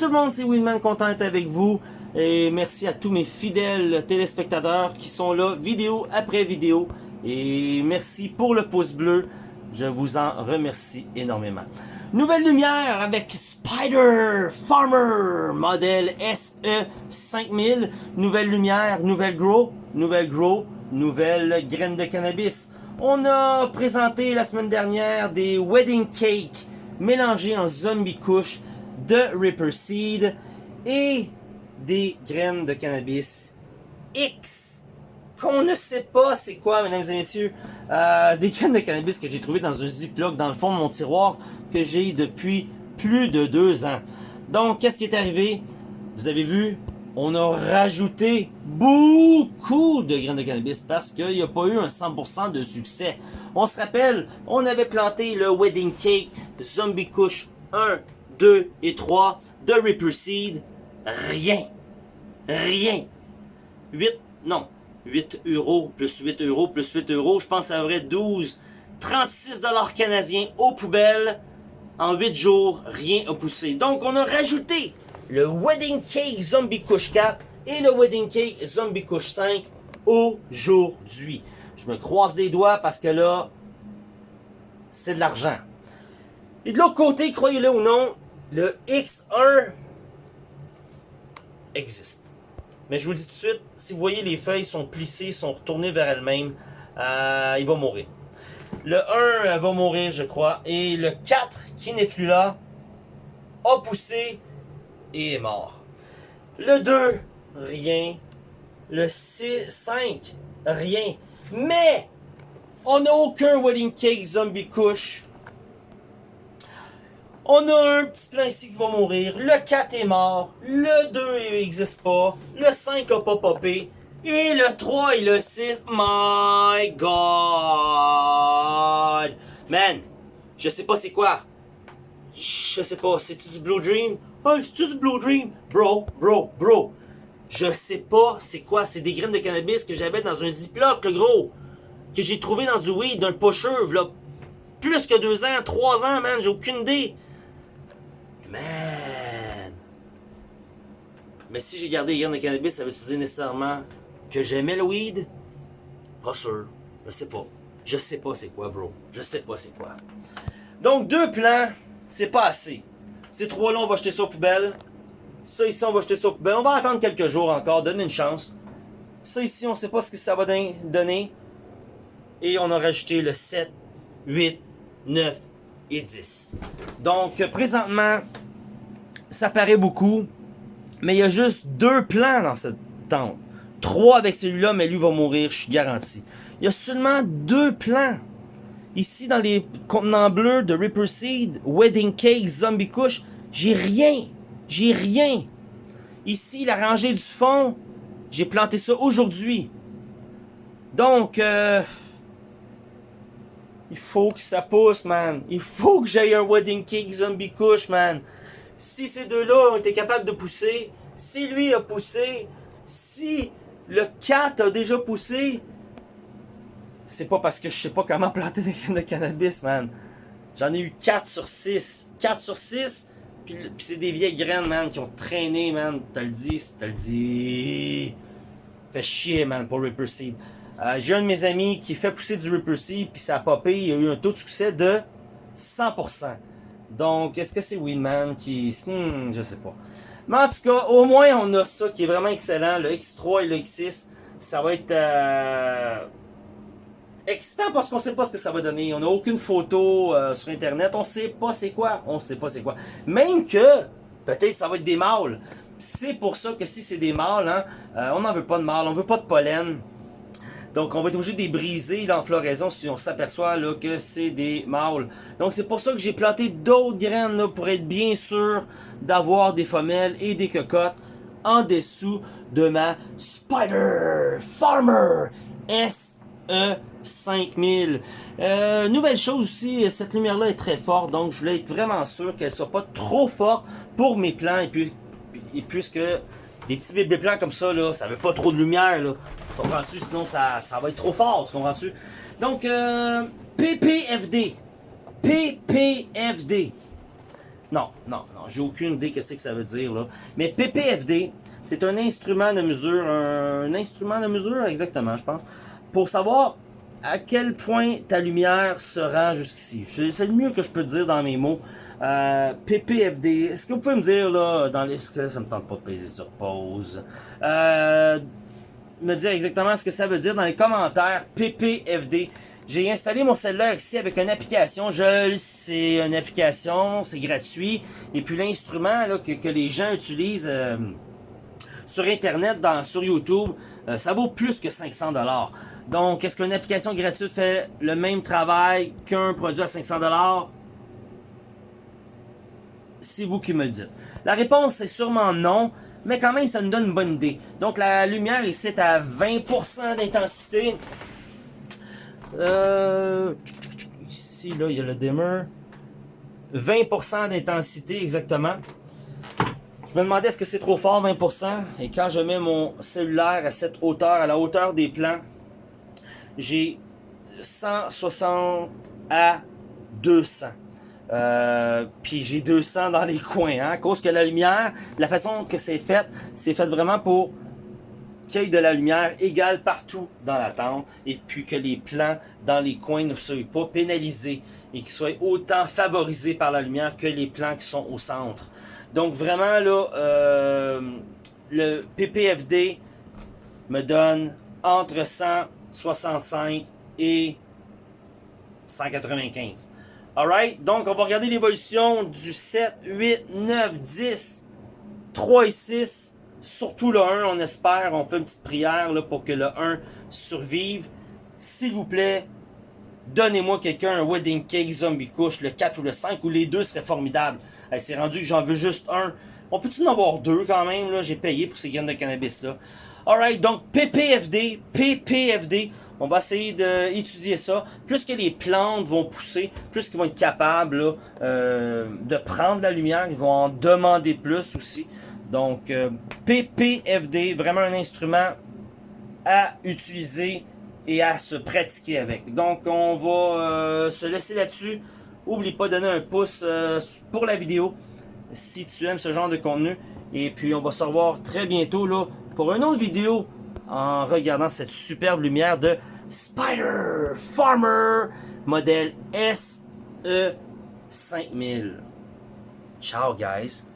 tout le monde, c'est Winman, content avec vous. Et merci à tous mes fidèles téléspectateurs qui sont là, vidéo après vidéo. Et merci pour le pouce bleu. Je vous en remercie énormément. Nouvelle lumière avec Spider Farmer modèle SE5000. Nouvelle lumière, nouvelle grow, nouvelle grow, nouvelle graine de cannabis. On a présenté la semaine dernière des wedding cakes mélangés en zombie couche de Ripper Seed et des graines de cannabis X qu'on ne sait pas c'est quoi, mesdames et messieurs. Euh, des graines de cannabis que j'ai trouvé dans un ziploc dans le fond de mon tiroir que j'ai depuis plus de deux ans. Donc, qu'est-ce qui est arrivé? Vous avez vu, on a rajouté beaucoup de graines de cannabis parce qu'il n'y a pas eu un 100% de succès. On se rappelle, on avait planté le Wedding Cake Zombie Kush 1, 2 et 3 de Ripper Seed. Rien. Rien. 8, non, 8 euros, plus 8 euros, plus 8 euros. Je pense que ça aurait 12, 36 dollars canadiens aux poubelles. En 8 jours, rien a poussé. Donc, on a rajouté le Wedding Cake Zombie Kush 4 et le Wedding Cake Zombie Kush 5 aujourd'hui. Je me croise les doigts parce que là, c'est de l'argent. Et de l'autre côté, croyez-le ou non, le X1 existe. Mais je vous le dis tout de suite, si vous voyez les feuilles sont plissées, sont retournées vers elles-mêmes, euh, il va mourir. Le 1 va mourir, je crois. Et le 4, qui n'est plus là, a poussé et est mort. Le 2, rien. Le 6, 5, rien. Mais, on n'a aucun wedding cake zombie couche on a un petit plan ici qui va mourir. Le 4 est mort. Le 2 n'existe pas. Le 5 a pas popé. Et le 3 et le 6, my god! Man, je sais pas c'est quoi. Je sais pas, c'est-tu du Blue Dream? Hey, c'est-tu du Blue Dream? Bro, bro, bro. Je sais pas c'est quoi, c'est des graines de cannabis que j'avais dans un Ziploc, le gros. Que j'ai trouvé dans du weed, d'un pusher, là. Plus que deux ans, trois ans, man, j'ai aucune idée. Man! Mais si j'ai gardé les graines de cannabis, ça veut dire nécessairement que j'aimais le weed? Pas sûr. Je sais pas. Je sais pas c'est quoi, bro. Je sais pas c'est quoi. Donc, deux plans, c'est pas assez. Ces trois-là, on va jeter ça aux poubelles. Ça ici, on va jeter ça aux poubelles. On va attendre quelques jours encore, donner une chance. Ça ici, on sait pas ce que ça va donner. Et on a rajouté le 7, 8, 9 et 10. Donc, présentement, ça paraît beaucoup, mais il y a juste deux plans dans cette tente. Trois avec celui-là, mais lui va mourir, je suis garanti. Il y a seulement deux plans. Ici, dans les contenants bleus de Ripper Seed, Wedding Cake, Zombie Kush, j'ai rien. J'ai rien. Ici, la rangée du fond, j'ai planté ça aujourd'hui. Donc, euh, il faut que ça pousse, man. Il faut que j'aille un Wedding Cake Zombie Kush, man si ces deux-là ont été capables de pousser, si lui a poussé, si le 4 a déjà poussé, c'est pas parce que je sais pas comment planter des graines de cannabis, man. J'en ai eu 4 sur 6. 4 sur 6, puis, c'est des vieilles graines, man, qui ont traîné, man. T'as le dit, t'as le dit. Fait chier, man, pour Ripper Seed. Euh, J'ai un de mes amis qui fait pousser du Ripper Seed, puis ça a popé, il a eu un taux de succès de 100%. Donc, est-ce que c'est Winman qui... Hmm, je sais pas. Mais en tout cas, au moins, on a ça qui est vraiment excellent. Le X3 et le X6, ça va être... Euh, excitant parce qu'on sait pas ce que ça va donner. On n'a aucune photo euh, sur Internet. On sait pas c'est quoi. On sait pas c'est quoi. Même que, peut-être ça va être des mâles. C'est pour ça que si c'est des mâles, hein, euh, on n'en veut pas de mâles, on veut pas de pollen. Donc, on va être obligé de les briser en floraison si on s'aperçoit que c'est des mâles. Donc, c'est pour ça que j'ai planté d'autres graines là, pour être bien sûr d'avoir des femelles et des cocottes en dessous de ma Spider Farmer SE 5000. Euh, nouvelle chose aussi, cette lumière-là est très forte, donc je voulais être vraiment sûr qu'elle soit pas trop forte pour mes plants et puis et puisque des petits bébés plants comme ça, là, ça veut pas trop de lumière, là. Comprends-tu? Sinon, ça, ça va être trop fort, tu comprends-tu? Donc, euh, PPFD. PPFD. Non, non, non, j'ai aucune idée de ce que ça veut dire là. Mais PPFD, c'est un instrument de mesure, un instrument de mesure exactement, je pense, pour savoir à quel point ta lumière se rend jusqu'ici. C'est le mieux que je peux dire dans mes mots. Euh, PPFD, est-ce que vous pouvez me dire là, dans les... que ça me tente pas de peser sur pause. Euh, me dire exactement ce que ça veut dire dans les commentaires. PPFD. J'ai installé mon cellulaire ici avec une application. Je sais, une application, c'est gratuit. Et puis l'instrument que, que, les gens utilisent euh, sur Internet, dans, sur YouTube, euh, ça vaut plus que 500 dollars. Donc, est-ce qu'une application gratuite fait le même travail qu'un produit à 500 dollars? C'est vous qui me le dites. La réponse est sûrement non, mais quand même, ça nous donne une bonne idée. Donc, la lumière ici est à 20% d'intensité. Euh, ici, là, il y a le dimmer. 20% d'intensité, exactement. Je me demandais est-ce que c'est trop fort, 20%. Et quand je mets mon cellulaire à cette hauteur, à la hauteur des plans, j'ai 160 à 200. Euh, puis j'ai 200 dans les coins, hein, à cause que la lumière, la façon que c'est fait, c'est fait vraiment pour qu'il y ait de la lumière égale partout dans la tente et puis que les plans dans les coins ne soient pas pénalisés et qu'ils soient autant favorisés par la lumière que les plans qui sont au centre. Donc vraiment là, euh, le PPFD me donne entre 165 et 195. Alright, donc on va regarder l'évolution du 7, 8, 9, 10, 3 et 6 Surtout le 1, on espère, on fait une petite prière là, pour que le 1 survive. S'il vous plaît, donnez-moi quelqu'un un wedding cake zombie couche, le 4 ou le 5, ou les deux seraient formidables. C'est rendu que j'en veux juste un. On peut-tu en avoir deux quand même? J'ai payé pour ces graines de cannabis-là. Alright, donc PPFD, PPFD, on va essayer d'étudier ça. Plus que les plantes vont pousser, plus qu'ils vont être capables euh, de prendre la lumière, ils vont en demander plus aussi. Donc, euh, PPFD, vraiment un instrument à utiliser et à se pratiquer avec. Donc, on va euh, se laisser là-dessus. Oublie pas de donner un pouce pour la vidéo si tu aimes ce genre de contenu. Et puis, on va se revoir très bientôt là, pour une autre vidéo en regardant cette superbe lumière de Spider Farmer modèle SE5000. Ciao, guys!